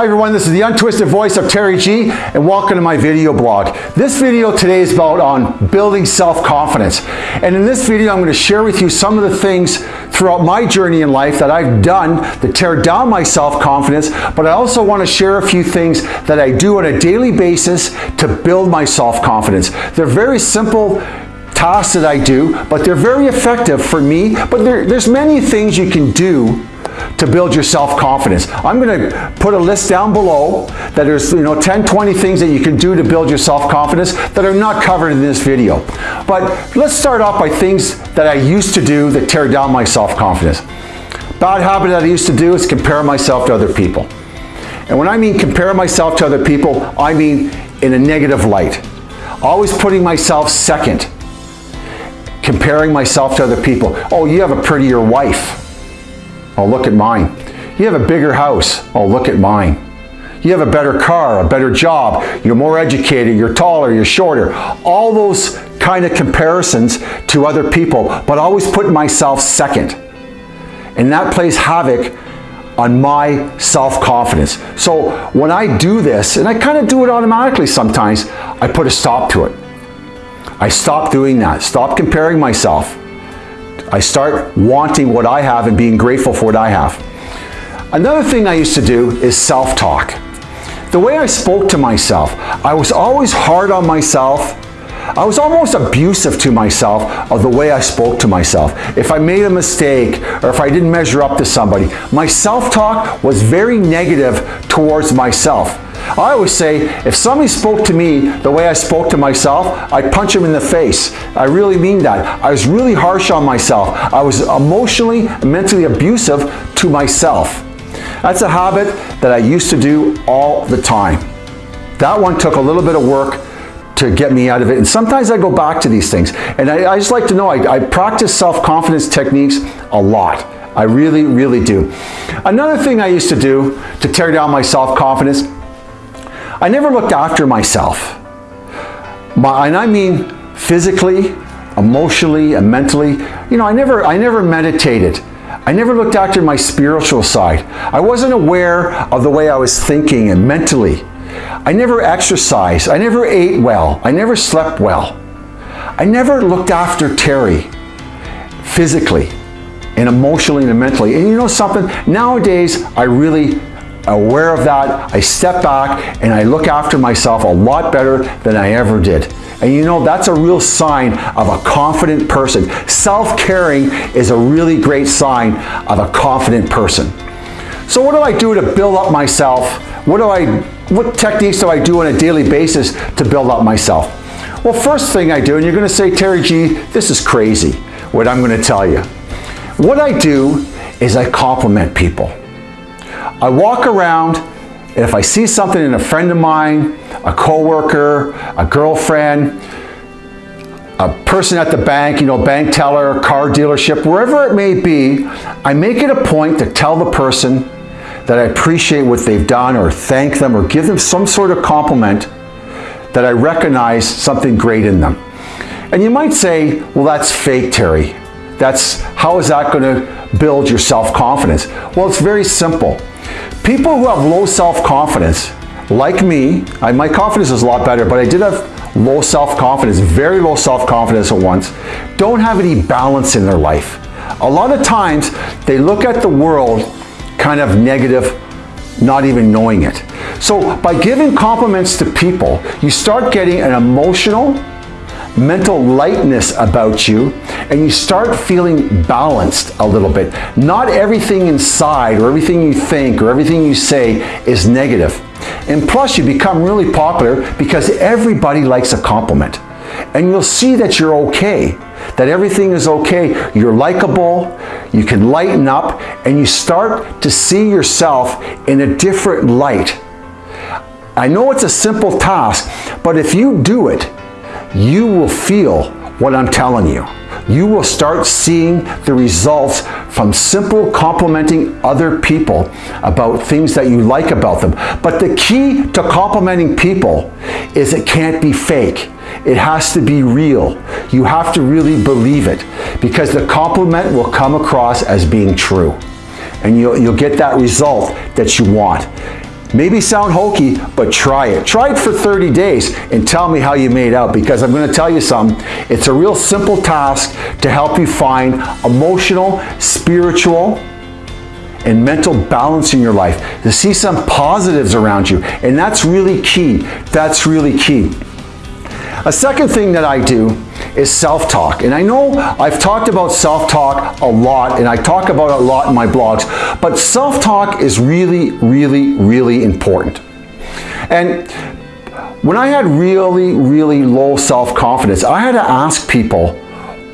Hi everyone, this is the untwisted voice of Terry G and welcome to my video blog. This video today is about on building self-confidence. And in this video, I'm going to share with you some of the things throughout my journey in life that I've done to tear down my self-confidence, but I also want to share a few things that I do on a daily basis to build my self-confidence. They're very simple tasks that I do, but they're very effective for me, but there, there's many things you can do to build your self-confidence. I'm going to put a list down below that there's you know 10, 20 things that you can do to build your self-confidence that are not covered in this video. But let's start off by things that I used to do that tear down my self-confidence. Bad habit that I used to do is compare myself to other people. And when I mean compare myself to other people, I mean in a negative light. Always putting myself second. Comparing myself to other people. Oh, you have a prettier wife. Oh, look at mine. You have a bigger house. Oh, look at mine. You have a better car, a better job, you're more educated, you're taller, you're shorter. All those kind of comparisons to other people, but always put myself second. And that plays havoc on my self-confidence. So when I do this, and I kind of do it automatically sometimes, I put a stop to it. I stop doing that, stop comparing myself. I start wanting what I have and being grateful for what I have. Another thing I used to do is self-talk. The way I spoke to myself, I was always hard on myself. I was almost abusive to myself of the way I spoke to myself. If I made a mistake or if I didn't measure up to somebody, my self-talk was very negative towards myself. I always say, if somebody spoke to me the way I spoke to myself, I'd punch him in the face. I really mean that. I was really harsh on myself. I was emotionally, mentally abusive to myself. That's a habit that I used to do all the time. That one took a little bit of work to get me out of it. And sometimes I go back to these things. And I, I just like to know, I, I practice self-confidence techniques a lot. I really, really do. Another thing I used to do to tear down my self-confidence I never looked after myself. My, and I mean physically, emotionally, and mentally. You know, I never, I never meditated. I never looked after my spiritual side. I wasn't aware of the way I was thinking and mentally. I never exercised. I never ate well. I never slept well. I never looked after Terry physically and emotionally and mentally. And you know something? Nowadays, I really aware of that, I step back and I look after myself a lot better than I ever did. And you know, that's a real sign of a confident person. Self-caring is a really great sign of a confident person. So what do I do to build up myself? What do I, what techniques do I do on a daily basis to build up myself? Well, first thing I do, and you're gonna say, Terry G, this is crazy, what I'm gonna tell you. What I do is I compliment people. I walk around and if I see something in a friend of mine, a coworker, a girlfriend, a person at the bank, you know, bank teller, car dealership, wherever it may be, I make it a point to tell the person that I appreciate what they've done or thank them or give them some sort of compliment that I recognize something great in them. And you might say, well, that's fake, Terry. That's, how is that going to build your self-confidence? Well, it's very simple. People who have low self-confidence, like me, I, my confidence is a lot better, but I did have low self-confidence, very low self-confidence at once, don't have any balance in their life. A lot of times, they look at the world kind of negative, not even knowing it. So by giving compliments to people, you start getting an emotional, mental lightness about you and you start feeling balanced a little bit. Not everything inside or everything you think or everything you say is negative. And plus you become really popular because everybody likes a compliment. And you'll see that you're okay, that everything is okay. You're likable, you can lighten up, and you start to see yourself in a different light. I know it's a simple task, but if you do it, you will feel what I'm telling you. You will start seeing the results from simple complimenting other people about things that you like about them. But the key to complimenting people is it can't be fake. It has to be real. You have to really believe it because the compliment will come across as being true and you'll, you'll get that result that you want. Maybe sound hokey, but try it. Try it for 30 days and tell me how you made out because I'm going to tell you something. It's a real simple task to help you find emotional, spiritual, and mental balance in your life, to see some positives around you. And that's really key. That's really key. A second thing that I do is self-talk. And I know I've talked about self-talk a lot and I talk about it a lot in my blogs, but self-talk is really, really, really important. And when I had really, really low self-confidence, I had to ask people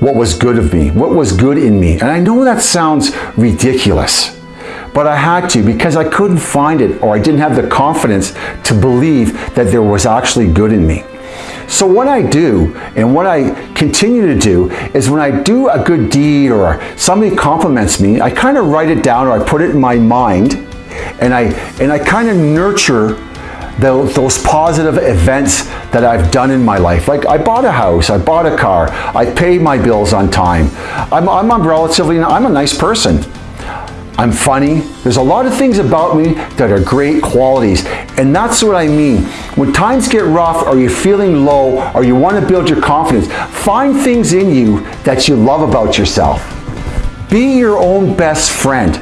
what was good of me, what was good in me. And I know that sounds ridiculous, but I had to because I couldn't find it or I didn't have the confidence to believe that there was actually good in me. So what I do and what I continue to do is when I do a good deed or somebody compliments me, I kind of write it down or I put it in my mind and I, and I kind of nurture the, those positive events that I've done in my life. Like I bought a house, I bought a car, I paid my bills on time. I'm, I'm a relatively, I'm a nice person. I'm funny. There's a lot of things about me that are great qualities. And that's what I mean. When times get rough or you're feeling low or you want to build your confidence, find things in you that you love about yourself. Be your own best friend.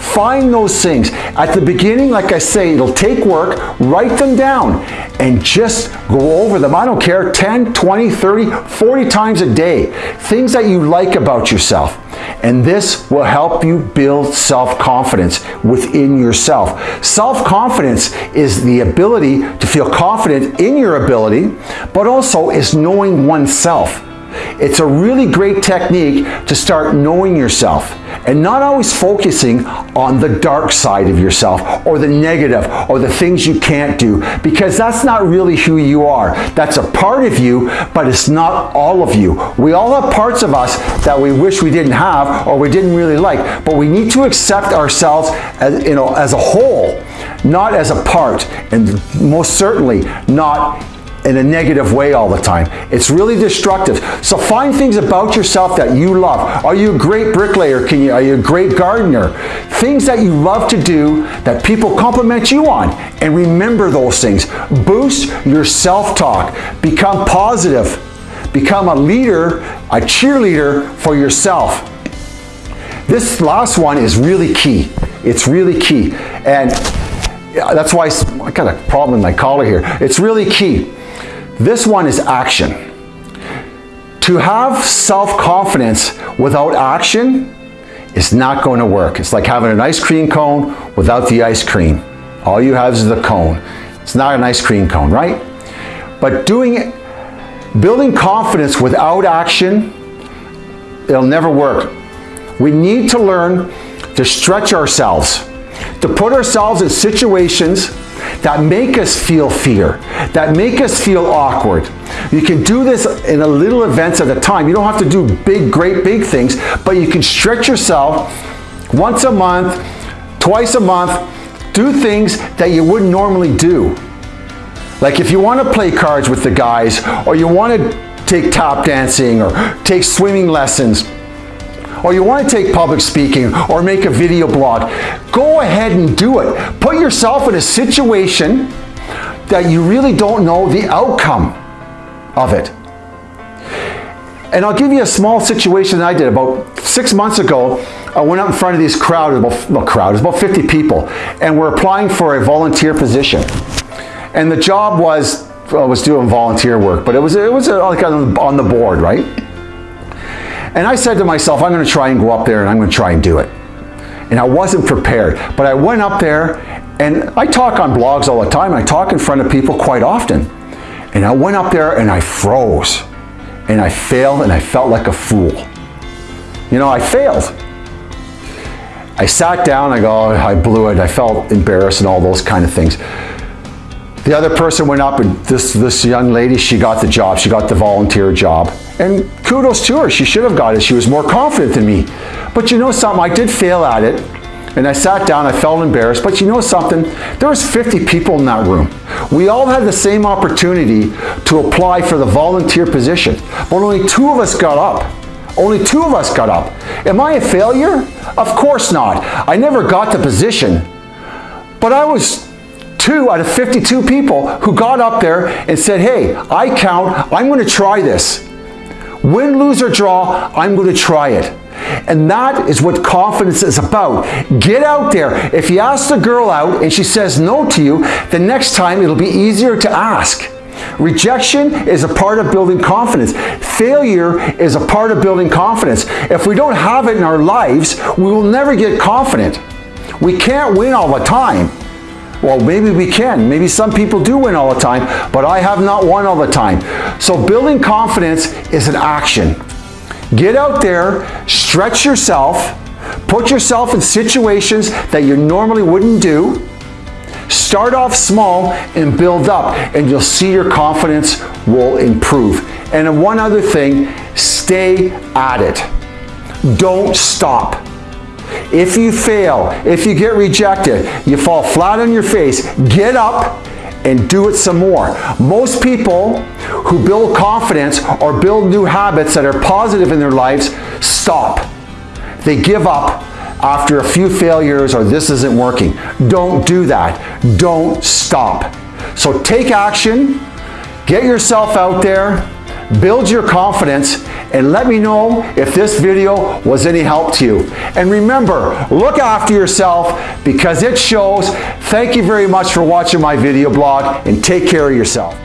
Find those things. At the beginning, like I say, it'll take work. Write them down and just go over them. I don't care, 10, 20, 30, 40 times a day. Things that you like about yourself. And this will help you build self-confidence within yourself. Self-confidence is the ability to feel confident in your ability, but also is knowing oneself. It's a really great technique to start knowing yourself and not always focusing on the dark side of yourself or the negative or the things you can't do because that's not really who you are. That's a part of you, but it's not all of you. We all have parts of us that we wish we didn't have or we didn't really like, but we need to accept ourselves as, you know, as a whole, not as a part, and most certainly not in a negative way all the time. It's really destructive. So find things about yourself that you love. Are you a great bricklayer? Can you, are you a great gardener? Things that you love to do that people compliment you on. And remember those things. Boost your self-talk. Become positive. Become a leader, a cheerleader for yourself. This last one is really key. It's really key. And that's why I got a problem with my collar here. It's really key. This one is action. To have self-confidence without action is not going to work. It's like having an ice cream cone without the ice cream. All you have is the cone. It's not an ice cream cone, right? But doing it, building confidence without action, it'll never work. We need to learn to stretch ourselves, to put ourselves in situations that make us feel fear, that make us feel awkward. You can do this in a little events at a time. You don't have to do big, great, big things, but you can stretch yourself once a month, twice a month, do things that you wouldn't normally do. Like if you want to play cards with the guys, or you want to take tap dancing, or take swimming lessons, or you want to take public speaking or make a video blog, go ahead and do it. Put yourself in a situation that you really don't know the outcome of it. And I'll give you a small situation that I did about six months ago. I went out in front of this crowd, about, well, crowd, about 50 people, and we're applying for a volunteer position. And the job was, I was doing volunteer work, but it was, it was uh, like on the board, right? And I said to myself, I'm going to try and go up there and I'm going to try and do it. And I wasn't prepared, but I went up there and I talk on blogs all the time. I talk in front of people quite often. And I went up there and I froze and I failed and I felt like a fool. You know, I failed. I sat down, I go, oh, I blew it, I felt embarrassed and all those kind of things. The other person went up and this, this young lady, she got the job, she got the volunteer job. And kudos to her, she should have got it. She was more confident than me. But you know something, I did fail at it. And I sat down, I felt embarrassed, but you know something? There was 50 people in that room. We all had the same opportunity to apply for the volunteer position, but only two of us got up. Only two of us got up. Am I a failure? Of course not. I never got the position, but I was two out of 52 people who got up there and said, hey, I count, I'm going to try this. Win, lose, or draw, I'm going to try it. And that is what confidence is about. Get out there. If you ask the girl out and she says no to you, the next time it'll be easier to ask. Rejection is a part of building confidence. Failure is a part of building confidence. If we don't have it in our lives, we will never get confident. We can't win all the time. Well, maybe we can. Maybe some people do win all the time, but I have not won all the time. So building confidence is an action. Get out there, stretch yourself, put yourself in situations that you normally wouldn't do. Start off small and build up, and you'll see your confidence will improve. And one other thing, stay at it. Don't stop. If you fail, if you get rejected, you fall flat on your face, get up and do it some more. Most people who build confidence or build new habits that are positive in their lives stop. They give up after a few failures or this isn't working. Don't do that. Don't stop. So take action, get yourself out there, build your confidence, and let me know if this video was any help to you. And remember, look after yourself because it shows. Thank you very much for watching my video blog and take care of yourself.